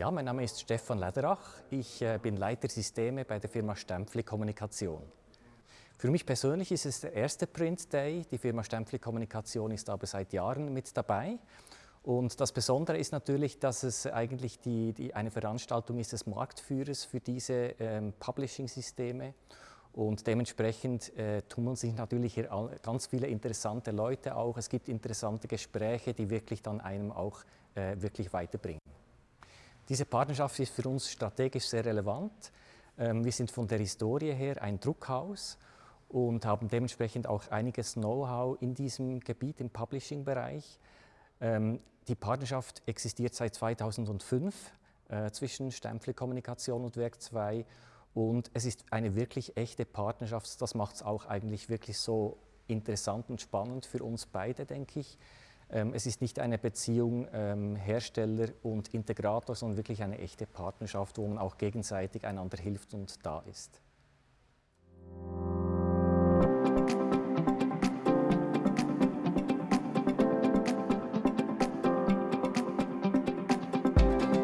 Ja, mein Name ist Stefan Lederach. Ich äh, bin Leiter Systeme bei der Firma Stempfli Kommunikation. Für mich persönlich ist es der erste Print Day. Die Firma Stempfli Kommunikation ist aber seit Jahren mit dabei. Und das Besondere ist natürlich, dass es eigentlich die, die eine Veranstaltung ist des Marktführers für diese ähm, Publishing-Systeme. Und dementsprechend äh, tummeln sich natürlich hier ganz viele interessante Leute auch. Es gibt interessante Gespräche, die wirklich dann einem auch äh, wirklich weiterbringen. Diese Partnerschaft ist für uns strategisch sehr relevant. Ähm, wir sind von der Historie her ein Druckhaus und haben dementsprechend auch einiges Know-how in diesem Gebiet im Publishing-Bereich. Ähm, die Partnerschaft existiert seit 2005 äh, zwischen Stempfli Kommunikation und Werk 2 und es ist eine wirklich echte Partnerschaft. Das macht es auch eigentlich wirklich so interessant und spannend für uns beide, denke ich. Ähm, es ist nicht eine Beziehung ähm, Hersteller und Integrator, sondern wirklich eine echte Partnerschaft, wo man auch gegenseitig einander hilft und da ist.